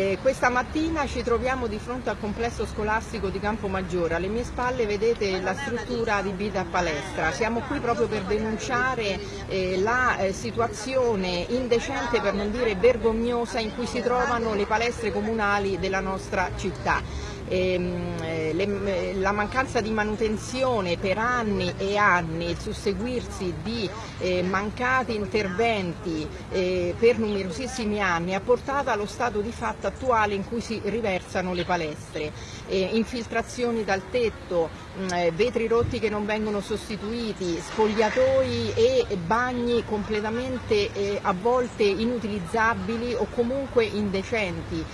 Eh, questa mattina ci troviamo di fronte al complesso scolastico di Campomaggiore, alle mie spalle vedete la struttura adibita a palestra, siamo qui proprio per denunciare eh, la eh, situazione indecente per non dire vergognosa in cui si trovano le palestre comunali della nostra città. Ehm, eh, le, la mancanza di manutenzione per anni e anni, il susseguirsi di eh, mancati interventi eh, per numerosissimi anni ha portato allo stato di fatto attuale in cui si riversano le palestre, infiltrazioni dal tetto, mm, eh, vetri rotti che non vengono sostituiti, spogliatoi e bagni completamente eh, a volte inutilizzabili o comunque indecenti,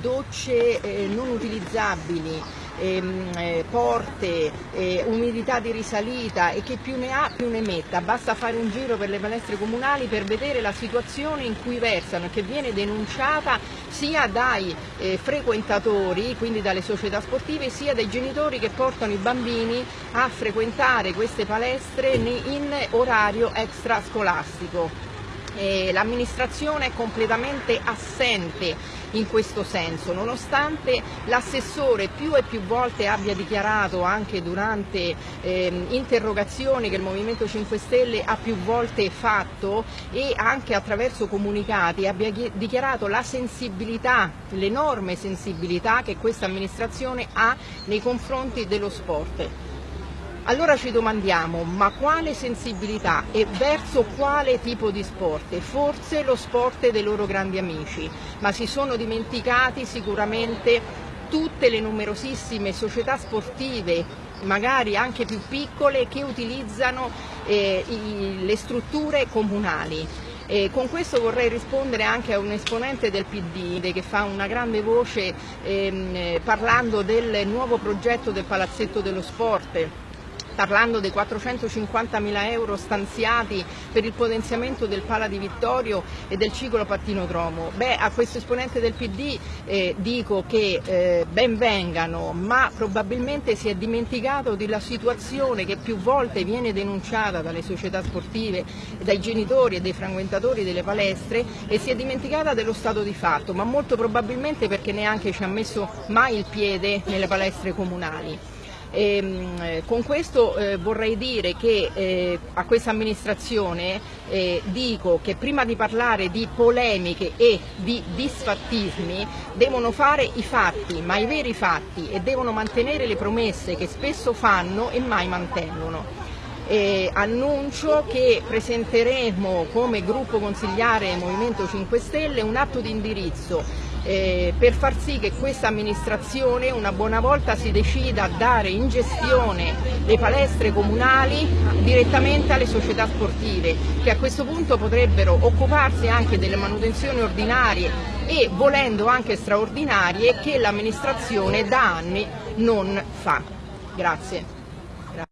docce non utilizzabili, ehm, eh, porte, eh, umidità di risalita e che più ne ha più ne metta, basta fare un giro per le palestre comunali per vedere la situazione in cui versano e che viene denunciata sia dai eh, frequentatori, quindi dalle società sportive, sia dai genitori che portano i bambini a frequentare queste palestre in orario extrascolastico l'amministrazione è completamente assente in questo senso, nonostante l'assessore più e più volte abbia dichiarato anche durante eh, interrogazioni che il Movimento 5 Stelle ha più volte fatto e anche attraverso comunicati abbia dichiarato la sensibilità, l'enorme sensibilità che questa amministrazione ha nei confronti dello sport. Allora ci domandiamo, ma quale sensibilità e verso quale tipo di sport? Forse lo sport dei loro grandi amici, ma si sono dimenticati sicuramente tutte le numerosissime società sportive, magari anche più piccole, che utilizzano eh, i, le strutture comunali. E con questo vorrei rispondere anche a un esponente del PD che fa una grande voce ehm, parlando del nuovo progetto del Palazzetto dello Sport parlando dei 450 mila euro stanziati per il potenziamento del Pala di Vittorio e del ciclo pattinodromo. Beh, a questo esponente del PD eh, dico che eh, ben vengano, ma probabilmente si è dimenticato della situazione che più volte viene denunciata dalle società sportive, dai genitori e dai frequentatori delle palestre e si è dimenticata dello stato di fatto, ma molto probabilmente perché neanche ci ha messo mai il piede nelle palestre comunali. E, ehm, con questo eh, vorrei dire che eh, a questa amministrazione eh, dico che prima di parlare di polemiche e di disfattismi devono fare i fatti, ma i veri fatti e devono mantenere le promesse che spesso fanno e mai mantengono. Eh, annuncio che presenteremo come gruppo consigliare Movimento 5 Stelle un atto di indirizzo eh, per far sì che questa amministrazione una buona volta si decida a dare in gestione le palestre comunali direttamente alle società sportive che a questo punto potrebbero occuparsi anche delle manutenzioni ordinarie e volendo anche straordinarie che l'amministrazione da anni non fa. Grazie.